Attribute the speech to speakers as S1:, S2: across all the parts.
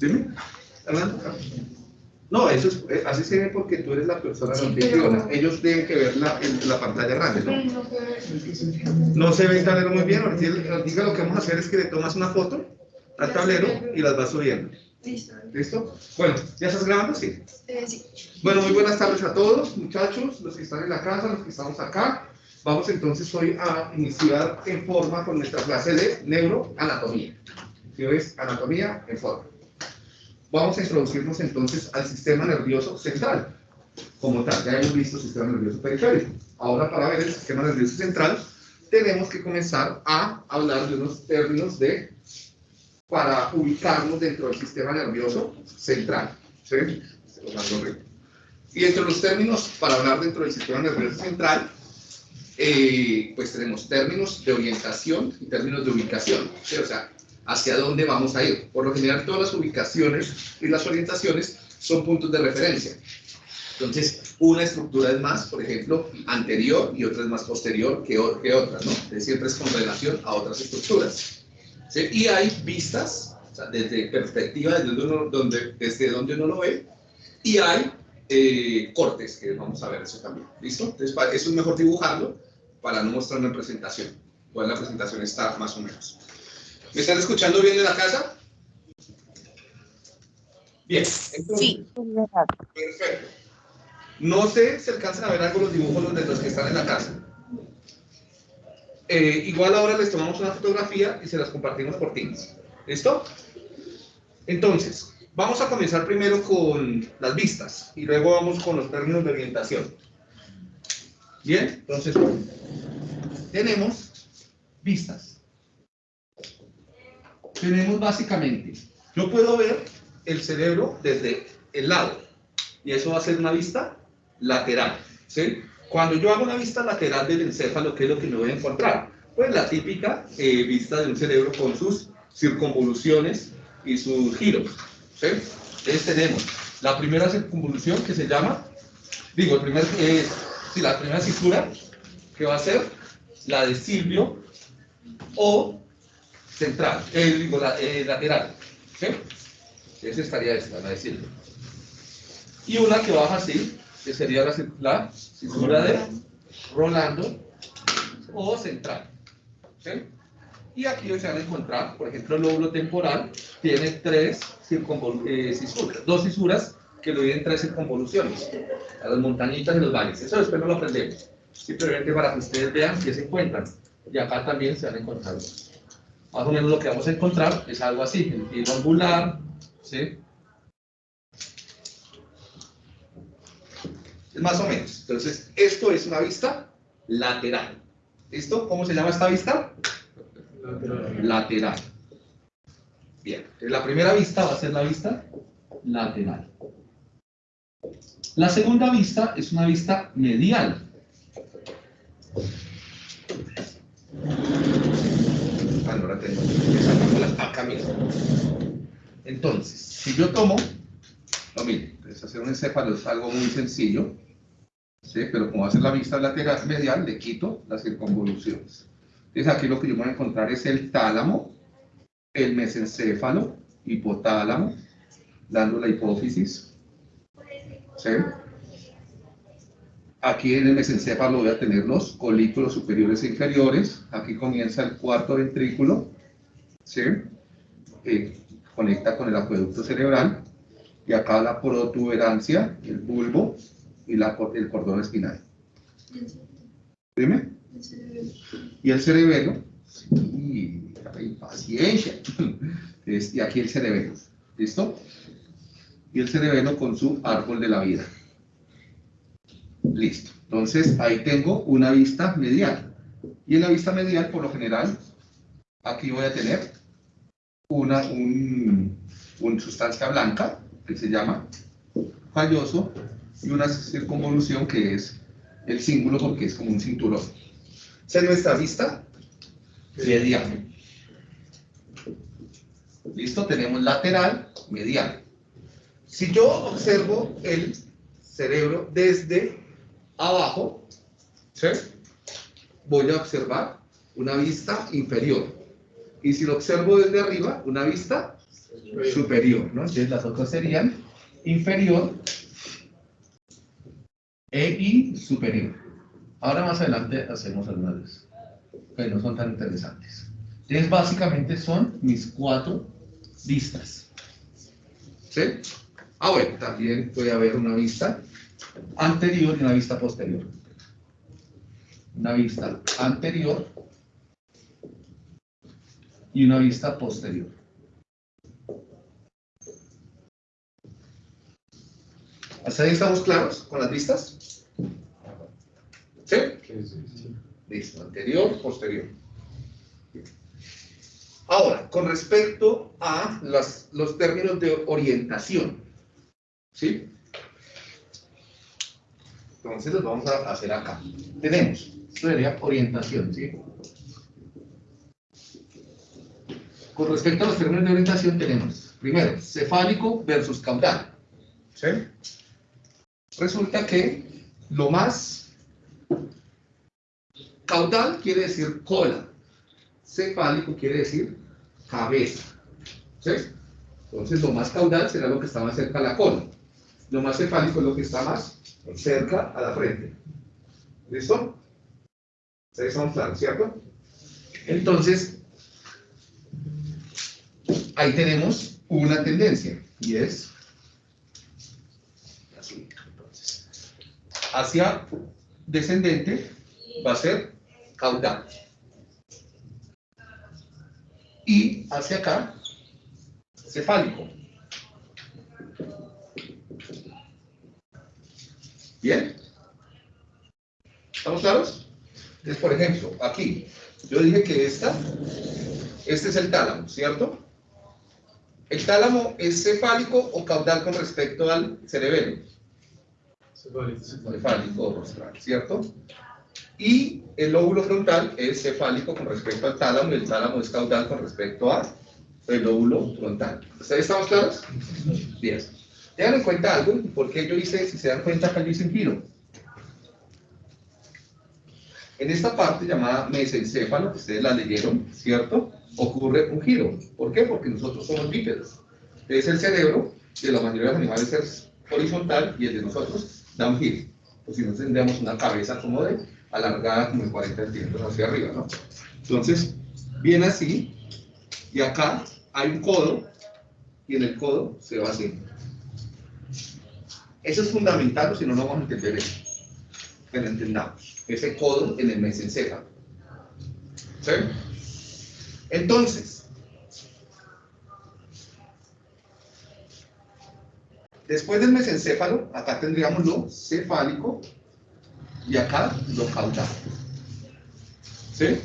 S1: Dime, No, eso es, eh, así se ve porque tú eres la persona
S2: Sí,
S1: anfitriona.
S2: pero-
S1: Ellos tienen que ver la, la pantalla grande, ¿no?
S2: No
S1: se ve el tablero muy bien. Diga lo que vamos a hacer es que le tomas una foto al tablero y las vas subiendo.
S2: Listo.
S1: ¿Listo? Bueno, ¿ya estás grabando? Sí.
S2: Eh, sí.
S1: Bueno, muy buenas tardes a todos, muchachos, los que están en la casa, los que estamos acá. Vamos entonces hoy a iniciar en forma con nuestra clase de neuroanatomía. ¿Sí ves? Anatomía en forma. Vamos a introducirnos entonces al sistema nervioso central. Como tal, ya hemos visto el sistema nervioso periférico. Ahora, para ver el sistema nervioso central, tenemos que comenzar a hablar de unos términos de para ubicarnos dentro del sistema nervioso central. ¿Sí? Y entre los términos para hablar dentro del sistema nervioso central, eh, pues tenemos términos de orientación y términos de ubicación. ¿sí? O sea, hacia dónde vamos a ir. Por lo general, todas las ubicaciones y las orientaciones son puntos de referencia. Entonces, una estructura es más, por ejemplo, anterior y otra es más posterior que, que otra, ¿no? Siempre es con relación a otras estructuras. ¿Sí? Y hay vistas, o sea, desde perspectiva, desde donde uno, donde, desde donde uno lo ve, y hay eh, cortes, que vamos a ver eso también. ¿Listo? Entonces, eso es mejor dibujarlo para no mostrarlo en presentación. Igual la presentación está más o menos. ¿Me están escuchando bien en la casa? Bien. Entonces,
S3: Sí.
S1: Perfecto. No sé si alcanzan a ver algo los dibujos de los que están en la casa. Eh, igual ahora les tomamos una fotografía y se las compartimos por Teams. ¿Listo? Entonces, vamos a comenzar primero con las vistas y luego vamos con los términos de orientación. Bien, entonces, tenemos vistas. Tenemos básicamente, yo puedo ver el cerebro desde el lado y eso va a ser una vista lateral. ¿sí? Cuando yo hago una vista lateral del encéfalo, ¿qué es lo que me voy a encontrar? Pues la típica eh, vista de un cerebro con sus circunvoluciones y sus giros. ¿sí? Entonces tenemos la primera circunvolución que se llama, digo, eh, la primera cintura que va a ser la de Silvio o central, eh, digo, la, eh, lateral. ¿sí? Esa estaría esta, la de Silvio. Y una que baja así, que sería la, la cintura de Rolando o central. ¿sí? Y aquí se van a encontrar, por ejemplo, el lóbulo temporal tiene tres eh, cisuras, dos cisuras que lo dividen tres circunvoluciones, a las montañitas y los valles. Eso después no lo aprendemos, simplemente para que ustedes vean qué se encuentran. Y acá también se van a encontrar. Más o menos lo que vamos a encontrar es algo así, el filo angular, ¿sí? Más o menos. Entonces, esto es una vista lateral. ¿Listo? ¿Cómo se llama esta vista? Lateral. Bien. Entonces, la primera vista va a ser la vista lateral. La segunda vista es una vista medial. Ah, no la tengo. Acá mismo. Entonces, si yo tomo, no mire, entonces hacer un encéfalo es algo muy sencillo, ¿sí? pero como ser la vista lateral medial, le quito las circunvoluciones. Entonces aquí lo que yo voy a encontrar es el tálamo, el mesencéfalo, hipotálamo, dando la hipófisis. ¿sí? Aquí en el mesencéfalo voy a tener los colículos superiores e inferiores. Aquí comienza el cuarto ventrículo, ¿sí? Eh, conecta con el acueducto cerebral. Y acá la protuberancia, el bulbo y la, el cordón espinal. Dime. Y el cerebelo. Sí, paciencia. Y aquí el cerebelo. ¿Listo? Y el cerebelo con su árbol de la vida. Listo. Entonces, ahí tengo una vista medial. Y en la vista medial, por lo general, aquí voy a tener una un, un sustancia blanca, que se llama calloso, y una circunvolución que es el símbolo porque es como un cinturón. Es nuestra vista medial. Listo, tenemos lateral, medial. Si yo observo el cerebro desde abajo, ¿Sí? Voy a observar una vista inferior. Y si lo observo desde arriba, una vista superior, ¿no? Entonces las otras serían inferior e y superior. Ahora más adelante hacemos algunas que no son tan interesantes. Entonces básicamente son mis cuatro vistas. ¿Sí? Ah, bueno, también puede haber una vista anterior y una vista posterior. Una vista anterior y una vista posterior. ¿Hasta ahí estamos claros con las vistas? ¿Sí? Listo, anterior, posterior. Ahora, con respecto a los términos de orientación, ¿sí? Entonces los vamos a hacer acá. Tenemos, esto sería orientación, ¿sí? Con respecto a los términos de orientación tenemos, primero, cefálico versus caudal. ¿Sí? Resulta que lo más caudal quiere decir cola, cefálico quiere decir cabeza. ¿Sí? Entonces lo más caudal será lo que está más cerca a la cola. Lo más cefálico es lo que está más cerca a la frente. ¿Listo? Estamos claros, ¿cierto? Entonces, ahí tenemos una tendencia y es así. Entonces, hacia descendente va a ser caudal. Y hacia acá, cefálico. ¿Bien? ¿Estamos claros? Entonces, por ejemplo, aquí, yo dije que esta, este es el tálamo, ¿cierto? ¿El tálamo es cefálico o caudal con respecto al cerebelo? Cefálico. Cefálico rostral, ¿cierto? Y el lóbulo frontal es cefálico con respecto al tálamo y el tálamo es caudal con respecto al lóbulo frontal. ¿Ustedes estamos claros? Bien. Tengan en cuenta algo, porque yo hice, si se dan cuenta, acá yo hice un giro. En esta parte llamada mesencéfalo, que ustedes la leyeron, ¿cierto? Ocurre un giro. ¿Por qué? Porque nosotros somos bípedos. Es el cerebro, de la mayoría de los animales es horizontal, y el de nosotros giro. Pues si no tendríamos una cabeza como de alargada como de 40 centímetros hacia arriba, ¿no? Entonces, viene así, y acá hay un codo, y en el codo se va así. Eso es fundamental, si no, no vamos a entender eso. Lo entendamos. Ese codo en el mesencéfalo. ¿Sí? Entonces, después del mesencéfalo, acá tendríamos lo cefálico y acá lo caudal. ¿Sí?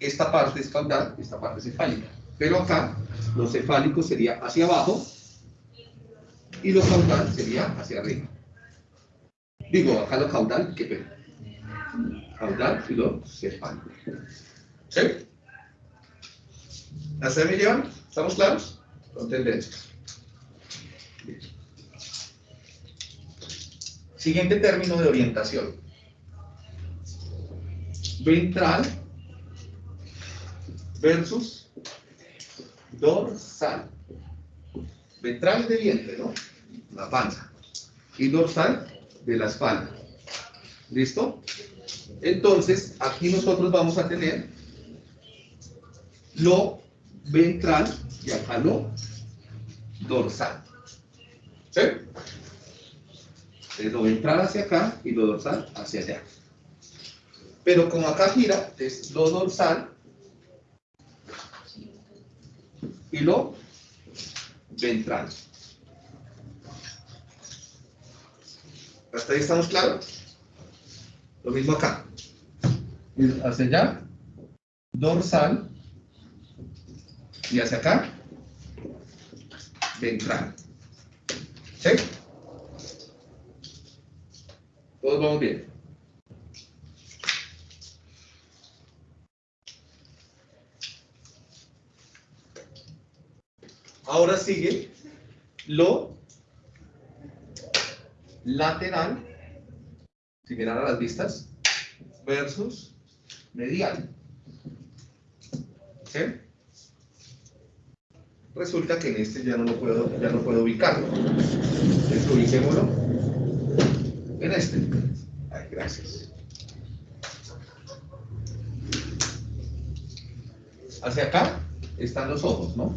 S1: esta parte es caudal, esta parte es cefálica. Pero acá, lo cefálico sería hacia abajo y lo caudal sería hacia arriba. Digo, acá lo caudal, ¿qué pena? Caudal y lo cefálico. ¿Sí? ¿Hasta me llevan? ¿Estamos claros? Con Siguiente término de orientación. Ventral versus dorsal. Ventral de vientre, ¿no? La panza. Y dorsal de la espalda. ¿Listo? Entonces, aquí nosotros vamos a tener lo ventral y acá lo dorsal. ¿Sí? Lo ventral hacia acá y lo dorsal hacia allá. Pero como acá gira, es lo dorsal y lo ventral. ¿Hasta ahí estamos claros? Lo mismo acá. Hacia allá, dorsal, y hacia acá, ventral. ¿Sí? Todos vamos bien. Ahora sigue lo lateral similar a las vistas, versus medial. ¿Sí? Resulta que en este ya no lo puedo, ya no puedo ubicarlo. Entonces ubiquémoslo en este. Hacia acá están los ojos, ¿no?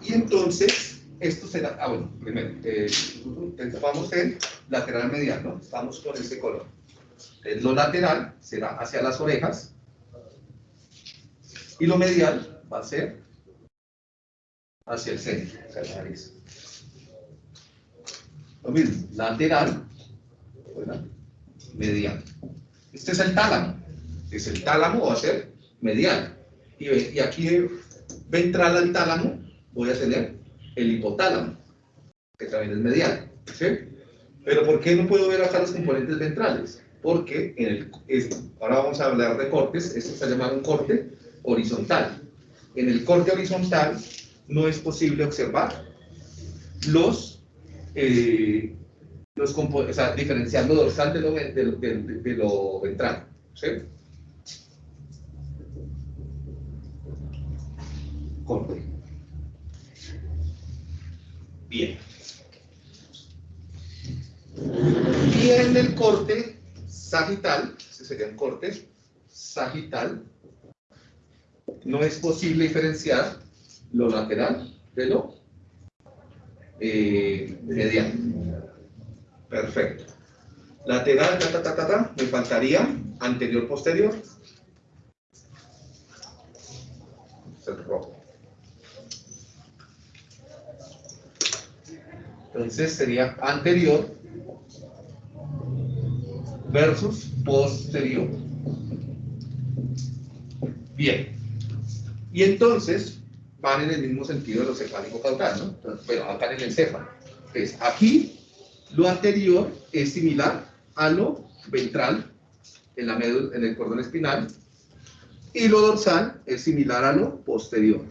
S1: Y entonces, esto será, ah bueno, primero, eh, vamos en lateral medial, ¿no? Estamos con este color. Eh, lo lateral será hacia las orejas y lo medial va a ser hacia el centro, hacia la nariz. Lo mismo, lateral, ¿verdad? medial. Este es el tálamo. Es el tálamo, va a ser medial. Y, y aquí ventral al tálamo voy a tener el hipotálamo, que también es medial. ¿sí? Pero ¿por qué no puedo ver acá los componentes ventrales? Porque en el, ahora vamos a hablar de cortes, esto está llamado un corte horizontal. En el corte horizontal no es posible observar los, eh, los o sea, diferenciando dorsal de lo, de, lo ventral. Corte. Bien. Y en el corte sagital, ese sería un corte sagital, no es posible diferenciar lo lateral de lo eh, medial. Perfecto. Lateral, ta, ta, ta, ta, me faltaría anterior, posterior. el rojo. Entonces sería anterior versus posterior. Bien. Y entonces van en el mismo sentido de lo cefálico caudal, ¿no? pero acá en el encéfalo. Entonces, aquí lo anterior es similar a lo ventral en, en el cordón espinal y lo dorsal es similar a lo posterior.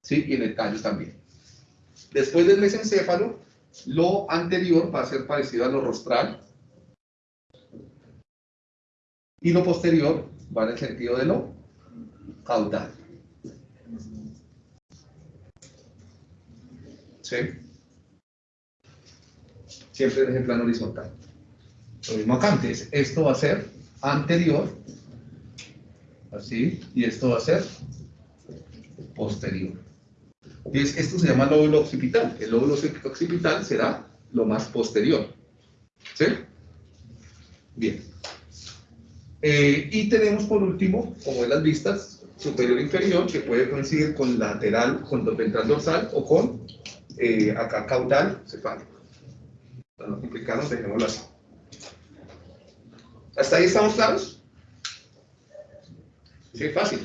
S1: ¿Sí? Y en el tallo también. Después del mesencéfalo, lo anterior va a ser parecido a lo rostral y lo posterior va en el sentido de lo caudal. ¿Sí? Siempre en el plano horizontal. Lo mismo acá antes. Esto va a ser anterior, así, y esto va a ser posterior. esto se llama lóbulo occipital. El lóbulo occipital será lo más posterior. ¿Sí? Bien. Eh, y tenemos por último, como en las vistas, superior e inferior, que puede coincidir con lateral, con ventral dorsal o con eh, acá caudal cefálico. Para no complicarnos, dejémoslo así. ¿Hasta ahí estamos claros? Sí, fácil.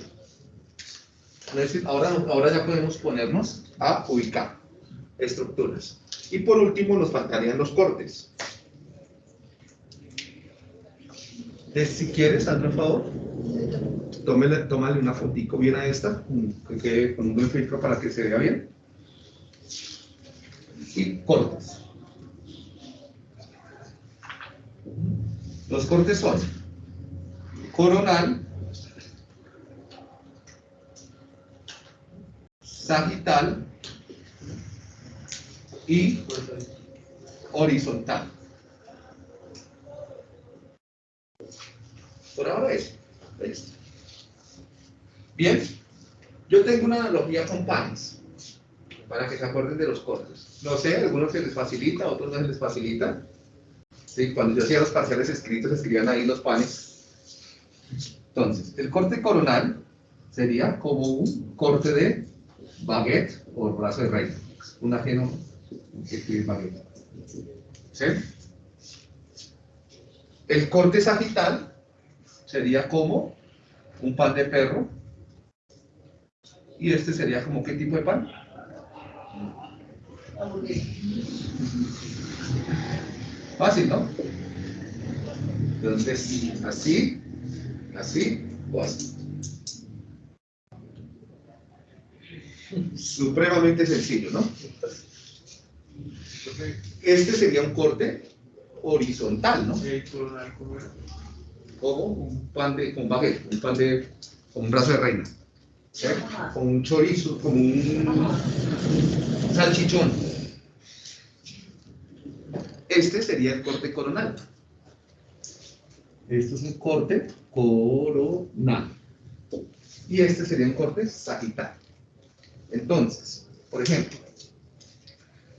S1: Ahora, ahora ya podemos ponernos a ubicar estructuras. Y por último nos faltarían los cortes. si quieres, hazme un favor. Tómale, tómale una fotico bien a esta, con un buen filtro para que se vea bien. Y cortes. Los cortes son coronal, sagital y horizontal. Por ahora es Bien, yo tengo una analogía con panes, para que se acuerden de los cortes. No sé, algunos se les facilita, otros no se les facilita. Sí, cuando yo hacía los parciales escritos, escribían ahí los panes. Entonces, el corte coronal sería como un corte de baguette o brazo de rey. Un ajeno que escribe baguette. ¿Sí? El corte sagital sería como un pan de perro. Y este sería como qué tipo de pan? Fácil, ¿no? Entonces, así, así o así. Supremamente sencillo, ¿no? Este sería un corte horizontal, ¿no? Como un pan de, con baguette, un pan de, con un brazo de reina. ¿sí? Con un chorizo, como un salchichón. Este sería el corte coronal. Esto es un corte coronal. Y este sería un corte sagital. Entonces, por ejemplo,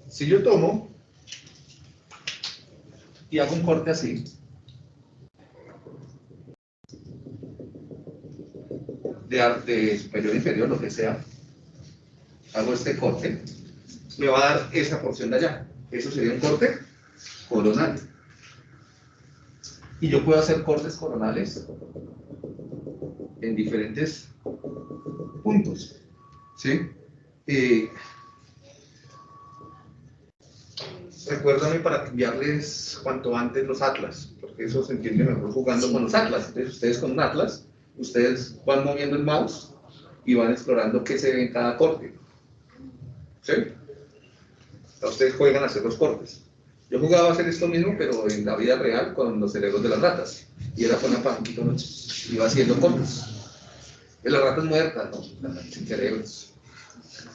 S1: si yo tomo y hago un corte así, de, de superior inferior, lo que sea, hago este corte, me va a dar esa porción de allá. Eso sería un corte coronal. Y yo puedo hacer cortes coronales en diferentes puntos. ¿Sí? Eh, recuérdame para enviarles cuanto antes los atlas, porque eso se entiende mejor jugando con los atlas. Entonces, ustedes con un atlas, ustedes van moviendo el mouse y van explorando qué se ve en cada corte. ¿Sí? Ustedes juegan a hacer los cortes. Yo jugaba a hacer esto mismo, pero en la vida real con los cerebros de las ratas. Y era con una palanquita, ¿no? iba haciendo. De las ratas muertas, ¿no? Sin cerebros.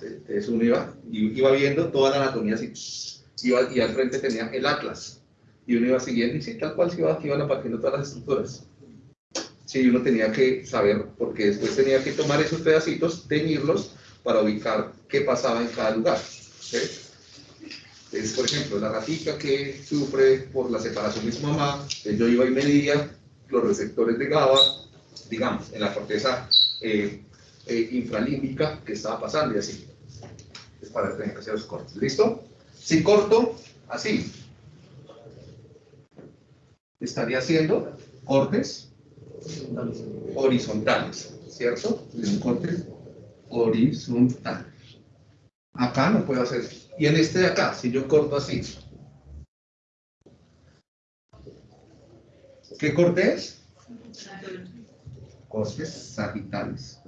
S1: Entonces uno iba, iba viendo toda la anatomía así. Y al frente tenía el atlas. Y uno iba siguiendo, y sí, tal cual se iba, iban apareciendo todas las estructuras. Sí, uno tenía que saber, porque después tenía que tomar esos pedacitos, teñirlos, para ubicar qué pasaba en cada lugar. ¿sí? Es, por ejemplo, la ratita que sufre por la separación de su mamá, yo iba y medía los receptores de GABA, digamos, en la corteza eh, eh, infralímbica que estaba pasando y así. Es para tener que hacer los cortes. ¿Listo? Si corto, así. Estaría haciendo cortes horizontales, ¿cierto? Un corte horizontal. Acá no puedo hacer. Y en este de acá, si yo corto así. ¿Qué corte es? Cortes sagitales.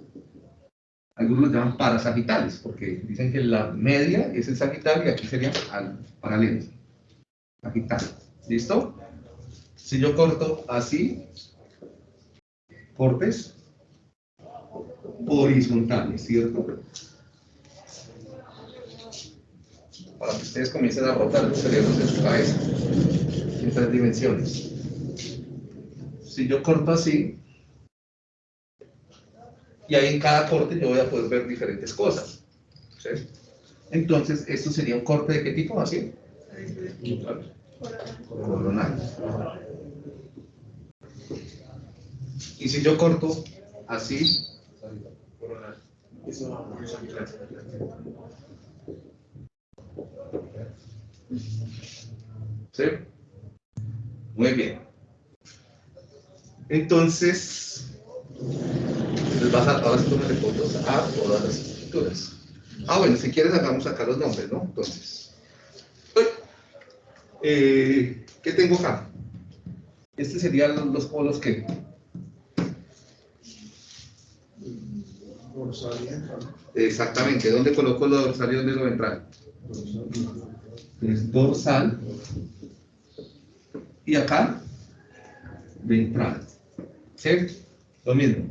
S1: Algunos lo llaman parasagitales, porque dicen que la media es el sagital y aquí sería al paralelo. Sagital. ¿Listo? Si yo corto así, cortes horizontales, ¿cierto? Para que ustedes comiencen a rotar los cerebros en su cabeza, en tres dimensiones. Si yo corto así, y ahí en cada corte yo voy a poder ver diferentes cosas. Entonces, esto sería un corte de qué tipo, así? Coronal. Y si yo corto así, ¿sí? Muy bien. Entonces, les vas a ahora sí fotos a todas las estructuras. Ah, bueno, si quieres hagamos acá los nombres, ¿no? Entonces, eh, ¿qué tengo acá? Este serían los, los polos que Exactamente, ¿dónde coloco lo dorsal y dónde lo ventral? Es dorsal y acá ventral. ¿Sí? Lo mismo.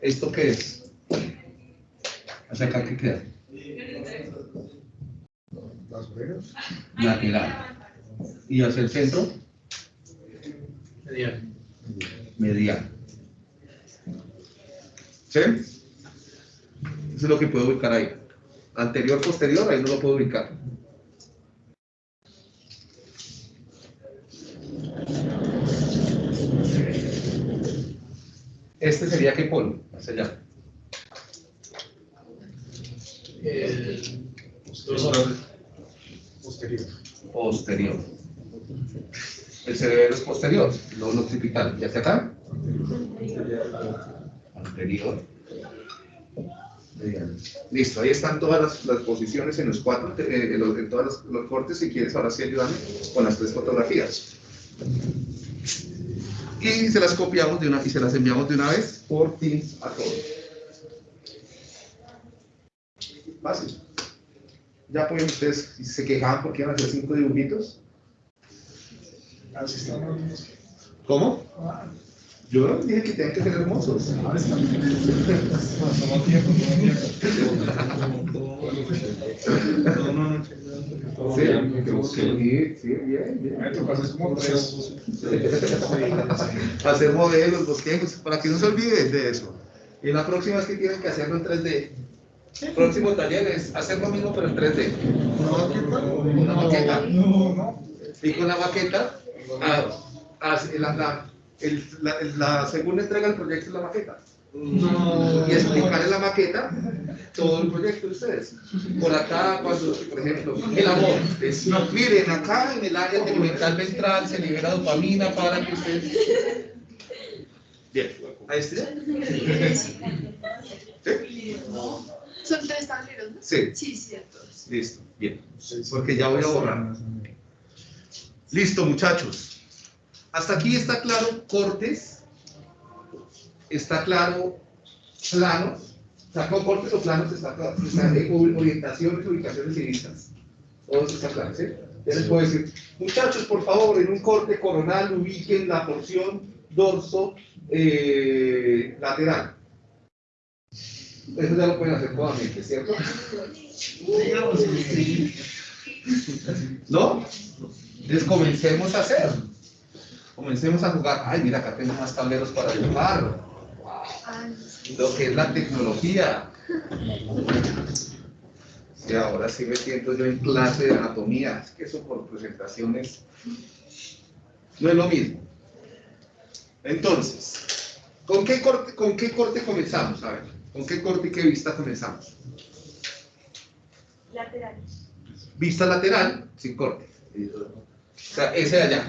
S1: ¿Esto qué es? ¿Hacia acá qué queda?
S2: Las.
S1: Lateral. ¿Y hacia el centro? Medial. ¿Sí? Eso es lo que puedo ubicar ahí. Anterior, posterior, ahí no lo puedo ubicar. Este sería qué polo, hacia allá.
S2: Posterior.
S1: Posterior. El cerebro es posterior, no lo occipital. ¿Y hacia acá? Anterior. Medial. Listo, ahí están todas las, las posiciones en los cuatro, eh, en, los, en todos los, los cortes. Si quieres, ahora sí ayúdame con las tres fotografías. y se las copiamos de una y se las enviamos de una vez por Teams a todos. Fácil. Ya pueden ustedes, si se quejaban porque iban a hacer cinco dibujitos.
S3: Así estamos.
S1: ¿Cómo? Yo no dije que tenían que ser hermosos.
S3: Ah, está bien. Tomó tiempo, tiempo.
S1: Sí, sí, bien, bien.
S3: Hacer
S1: modelos, bosquejos, para que no se olvide de eso. Y la próxima vez que tienen que hacerlo en 3D. El próximo taller es hacer lo mismo pero en 3D. Una maqueta.
S3: No, no.
S1: Y con la maqueta, ah, la, la, el- la- la segunda entrega del proyecto es la maqueta. Y explicar en la maqueta todo el proyecto de ustedes. Por acá, cuando, por ejemplo, el amor. es, miren, acá en el área tegmental ventral se libera dopamina para que ustedes. Bien, ahí está. ¿Sí?
S4: Son tres tableros, ¿no?
S1: Sí,
S4: Sí, cierto.
S1: listo, bien. Porque ya voy a borrar. Listo, muchachos. Hasta aquí está claro cortes. Está claro planos. O sea, con cortes o planos está. Está orientaciones, ubicaciones y vistas. Todo eso está claro, ¿sí? Ya les puedo decir, muchachos, por favor, en un corte coronal ubiquen la porción dorso eh, lateral. Eso ya lo pueden hacer cómodamente, ¿cierto? ¿No? Entonces comencemos a hacer. Comencemos a jugar. Ay, mira, acá tengo más tableros para dibujar.
S4: Ah,
S1: Lo que es la tecnología. Y ahora sí me siento yo en clase de anatomía. Es que eso por presentaciones no es lo mismo. Entonces, ¿con qué corte, con qué corte comenzamos? A ver, ¿con qué corte y qué vista comenzamos?
S4: lateral.
S1: Vista lateral, sin corte. O sea, ese de allá.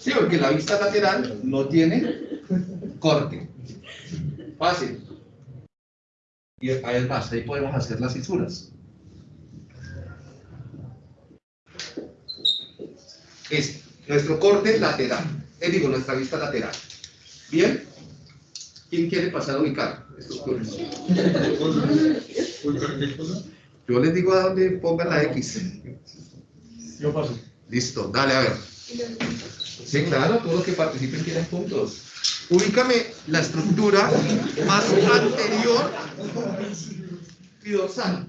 S1: Sí, porque la vista lateral no tiene corte. Fácil. Y además, ahí podemos hacer las fisuras. Es nuestro corte lateral. Eh, digo, nuestra vista lateral. ¿Bien? ¿Quién quiere pasar a ubicar estos cortes? Yo les digo a dónde pongan la X.
S3: Yo paso.
S1: Listo, dale a ver. Sí, claro, todos los que participen tienen puntos. Ubícame la estructura más anterior y dorsal.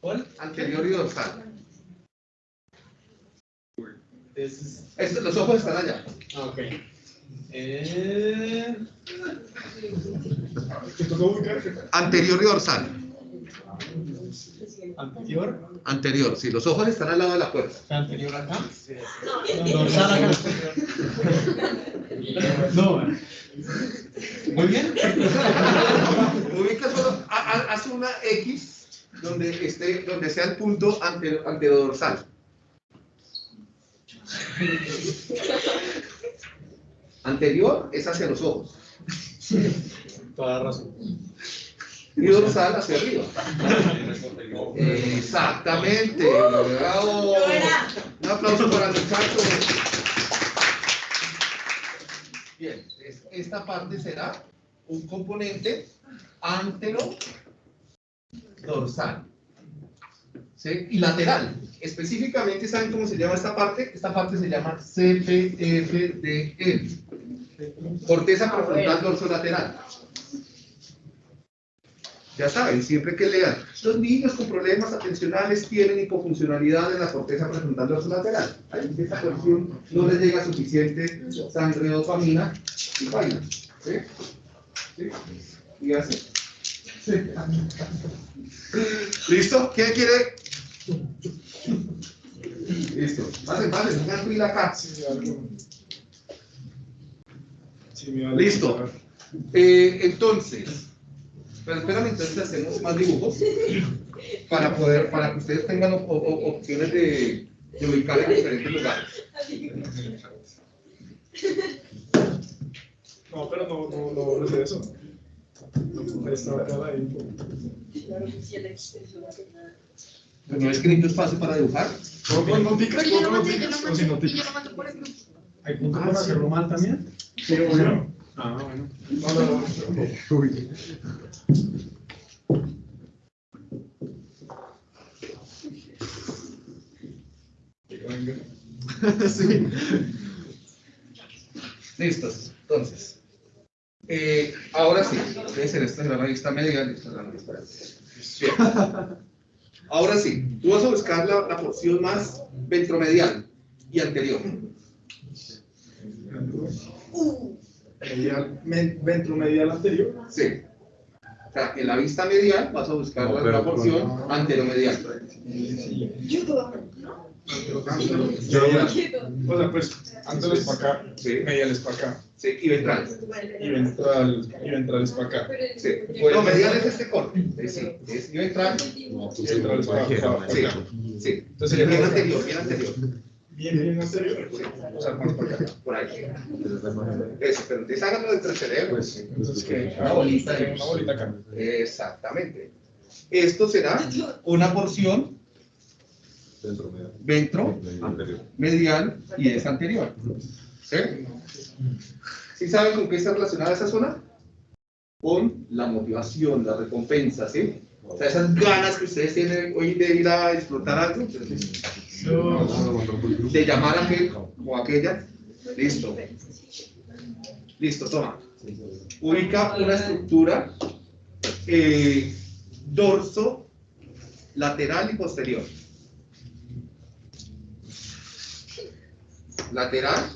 S1: ¿Cuál? Anterior y dorsal. Estos, los ojos están allá.
S3: Ah, ok. Eh...
S1: Anterior y dorsal.
S3: Anterior.
S1: Anterior, sí, los ojos están al lado de la puerta.
S3: Anterior acá. Dorsal acá. No. Muy bien.
S1: Ubica solo, ha- ha- haz una X donde, esté, donde sea el punto ante, antedorsal. Anterior es hacia los ojos
S3: Toda razón.
S1: Y dorsal hacia arriba. Exactamente. bravo. Un aplauso para el muchacho. Bien, es- esta parte será un componente antero dorsal. ¿sí? Y lateral. Específicamente, ¿saben cómo se llama esta parte? Esta parte se llama CPFDL. Corteza prefrontal dorsolateral. Ya saben, siempre que lean, los niños con problemas atencionales tienen hipofuncionalidad en la corteza prefrontal dorsolateral. Ahí esta porción no les llega suficiente sangre dopamina y baila. ¿Sí? ¿Sí? Y así. ¿Listo? ¿Quién quiere? Listo. Pasen, pasen, pongan fila acá.
S3: Vale.
S1: Listo. Eh, entonces, pero espérame, entonces hacemos más dibujos para poder, para que ustedes tengan op- op- opciones de, de ubicar en diferentes lugares.
S3: No, pero no, no, no, no es eso. Ahí está acá la info.
S1: ¿No he escrito espacio para dibujar?
S3: ¿Con con notica?
S4: Pero yo lo
S3: ¿Con
S4: mandé, yo
S3: notica?
S4: lo
S3: ¿O sin
S4: mandé, y
S3: notica?
S4: yo lo mando por el grupo.
S3: ¿Hay punto para hacerlo mal también?
S1: Sí, bueno.
S3: Ah, bueno.
S1: No, no, no. Sí. Listos, entonces. Eh, ahora sí, ser esta es la revista media. esta es la revista. Ahora sí, tú vas a buscar la, la porción más ventromedial y anterior.
S3: Medial, ventromedial anterior.
S1: Sí. O sea, en la vista medial vas a buscar
S5: No,
S1: la, porción anteromedial.
S3: Medial. O sea, pues, antes para acá,
S1: Sí.
S3: medial es para acá.
S1: Sí, y ventral.
S3: Y ventral, y ventral es para acá.
S1: Sí. No, medial es este corte. Es, sí, es y ventral.
S3: Y ventral es para acá.
S1: Sí, sí. Entonces, bien anterior, bien anterior.
S3: Bien, bien anterior. O sea, acá.
S1: Por ahí. Eso, pero entonces háganlo dentro del cerebro.
S5: Pues,
S3: Entonces, ¿qué?
S1: Una bolita.
S3: Una bolita acá.
S1: Exactamente. Esto será una porción ventro, medial y es anterior. ¿Sí? ¿Sí saben con qué está relacionada esa zona? Con la motivación, la recompensa, ¿sí? O sea, esas ganas que ustedes tienen hoy de ir a explotar algo, entonces, de llamar a aquel o aquella, listo. Listo, toma. Ubica una estructura eh, dorso, lateral y posterior. Lateral,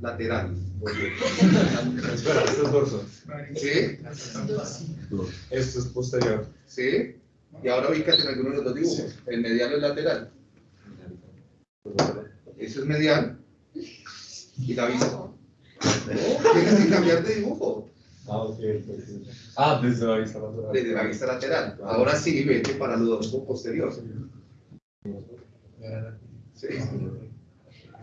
S1: lateral.
S5: Espera, esto es dorso.
S1: ¿Sí?
S5: Esto es posterior.
S1: ¿Sí? Y ahora ubícate en alguno de los dos dibujos. El medial o el lateral. Eso es medial. Y la vista. No, tienes que cambiar de dibujo.
S5: Ah, ok. Ah, desde la vista lateral.
S1: Desde la vista lateral. Ahora sí, vete para lo dorso posterior. Sí.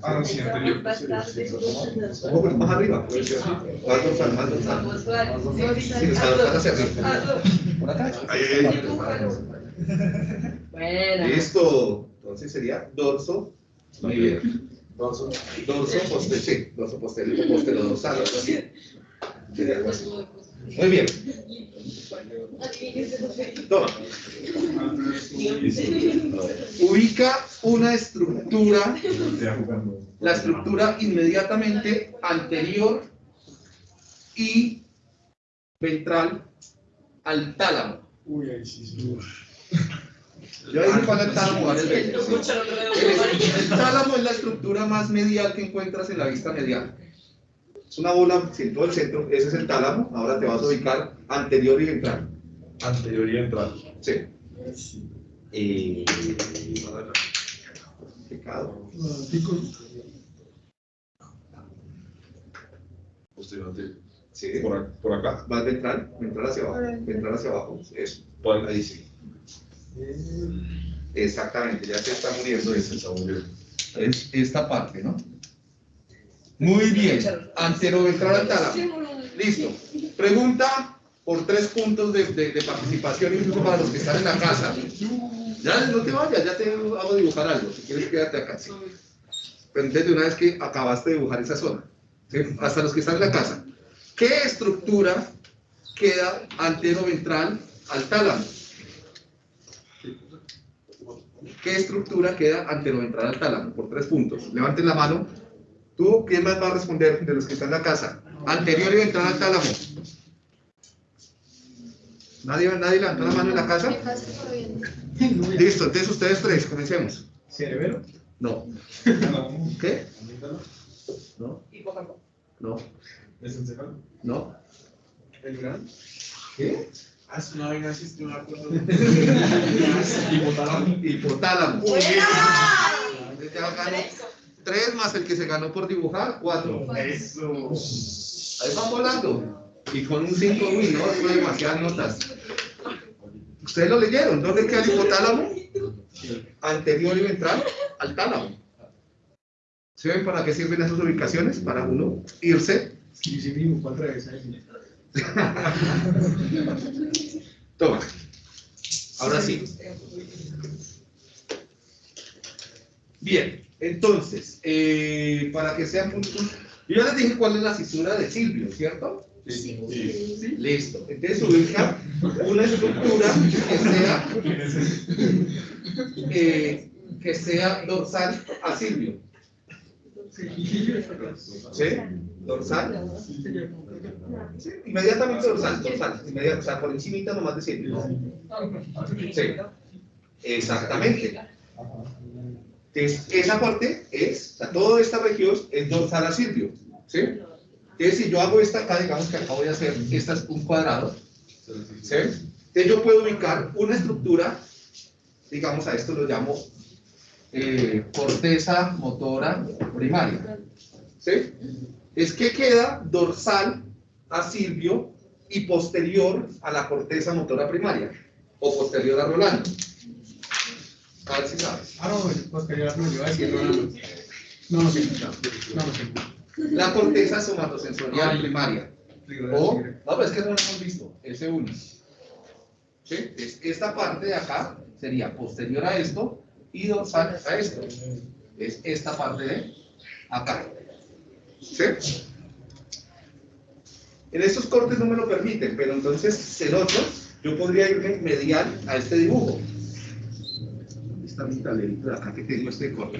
S3: Ah, no, sí, anterior.
S1: Un poco más arriba. puede ser. Más dorsal, más dorsal. Sí, dorsal hacia arriba. Ahí, ahí.
S2: Bueno.
S1: Listo. Entonces sería dorso. Muy bien.
S5: Dorso.
S1: Dorso posterior. Sí, dorso posterior. Posterior dorsal. Sería algo así. Muy bien. Ubica una estructura, la estructura inmediatamente anterior y ventral al tálamo.
S3: Uy, ahí sí, sí.
S1: Yo dije cuál es el tálamo el tálamo es la estructura más medial que encuentras en la vista medial. Es una bola en todo el centro, ese es el tálamo. Ahora te vas a ubicar anterior y ventral.
S5: Anterior y ventral.
S1: Sí.
S5: Eh,
S1: Pecado.
S5: posterior, anterior.
S1: Sí.
S5: Por, por acá.
S1: Vas ventral, ventral hacia abajo, ventral hacia abajo. Eso. Ahí sí. Exactamente, ya se está muriendo
S5: Ese
S1: eso.
S5: está muy bien.
S1: Es esta parte, ¿no? Muy bien. Anteroventral al tálamo. Listo. Pregunta por tres puntos de, de- de participación, incluso para los que están en la casa. Ya no te vayas, ya te hago dibujar algo. Si quieres, quédate acá. sí. Pero entonces, una vez que acabaste de dibujar esa zona, ¿sí? hasta los que están en la casa, ¿qué estructura queda antero-ventral al tálamo? ¿Qué estructura queda antero-ventral al tálamo? Por tres puntos. Levanten la mano. ¿Tú quién más va a responder de los que están en la casa? Anterior y ventral al tálamo. ¿Nadie, nadie levantó la mano en la casa? Listo, entonces ustedes tres, comencemos.
S3: ¿Cerebelo?
S1: No. ¿Qué? No. No.
S3: ¿Es el cefalo?
S1: No.
S3: ¿El gran?
S1: ¿Qué?
S3: Haz una vaina así, estoy.
S1: Hipotálamo. Hipotálamo. Ganó tres más el que se ganó por dibujar, cuatro.
S3: Eso.
S1: Ahí van volando. Y con un 5, uy, no, fue demasiadas notas. ¿Ustedes lo leyeron? ¿Dónde queda el hipotálamo? Anterior y ventral al tálamo. ¿Se ven para qué sirven esas ubicaciones? Para uno irse.
S3: Sí, sí, mismo, vez ahí.
S1: Toma. Ahora sí. Bien. Entonces, eh, para que sean un, un- Yo ya les dije cuál es la cisura de Silvio, ¿cierto?
S4: Sí.
S5: Sí.
S1: Listo. Entonces ubica una estructura que sea, eh, que sea dorsal a Silvio. ¿Sí? Dorsal. Sí, inmediatamente dorsal, dorsal. Inmediatamente, o sea, por encimita nomás de Silvio. Sí. Exactamente. Entonces, esa parte es, o sea, toda esta región es dorsal a Silvio. ¿Sí? Entonces, si yo hago esta acá, digamos que acá voy a hacer, esta es un cuadrado. ¿Sí? Entonces, yo puedo ubicar una estructura, digamos a esto lo llamo eh, corteza motora primaria. ¿Sí? Es que queda dorsal a Silvio y posterior a la corteza motora primaria, o posterior a Rolando. A ver si sabes.
S6: Ah, no, posterior no, yo iba a decir. No, no sé. No, no sé.
S1: La corteza somatosensorial primaria. O, no, pero es que no lo hemos visto, S1. ¿Sí? Es- esta parte de acá sería posterior a esto y dorsal a esto. Es esta parte de acá. ¿Sí? En estos cortes no me lo permiten, pero entonces en otros yo podría irme medial a este dibujo. ¿Dónde está mi talerito de acá que tengo este corte?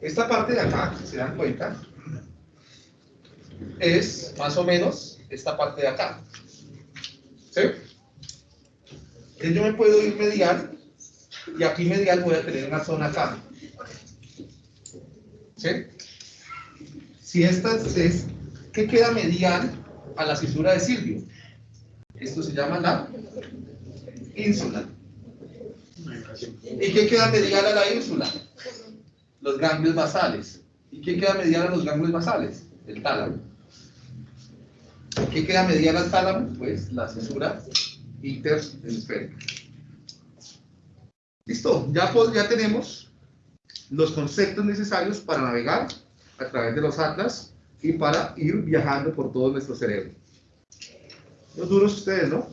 S1: Esta parte de acá, si se dan cuenta, es más o menos esta parte de acá. Entonces yo me puedo ir medial y aquí medial voy a tener una zona acá. Si esta es, ¿qué queda medial a la cisura de Silvio? Esto se llama la ínsula. ¿Y qué queda medial a la ínsula? Los ganglios basales. ¿Y qué queda medial a los ganglios basales? El tálamo. ¿Qué queda medial al tálamo? Pues la cisura interhemisférica. Listo, ya, pues, ya tenemos los conceptos necesarios para navegar a través de los atlas y para ir viajando por todo nuestro cerebro. Los duros ustedes, ¿no?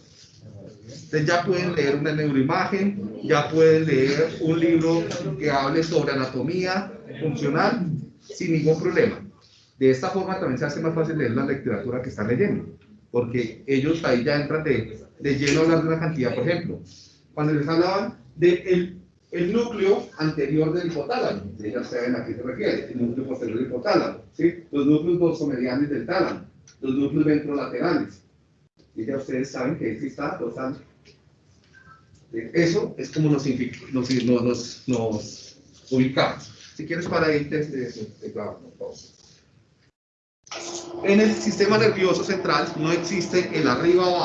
S1: Ustedes ya pueden leer una neuroimagen, ya pueden leer un libro que hable sobre anatomía funcional sin ningún problema. De esta forma también se hace más fácil leer la literatura que están leyendo, porque ellos ahí ya entran de, de lleno a hablar de una cantidad, por ejemplo, cuando les hablaban del el, el núcleo anterior del hipotálamo, ya saben a qué se refiere, el núcleo posterior del hipotálamo, ¿sí? los núcleos dorsomedianos del tálamo, los núcleos ventrolaterales, y ya ustedes saben que ahí está dorsal. Eso es como nos, nos, nos, ubicamos. Si quieres para ahí, te, te, te- te clavo, por favor. En el sistema nervioso central no existe el arriba o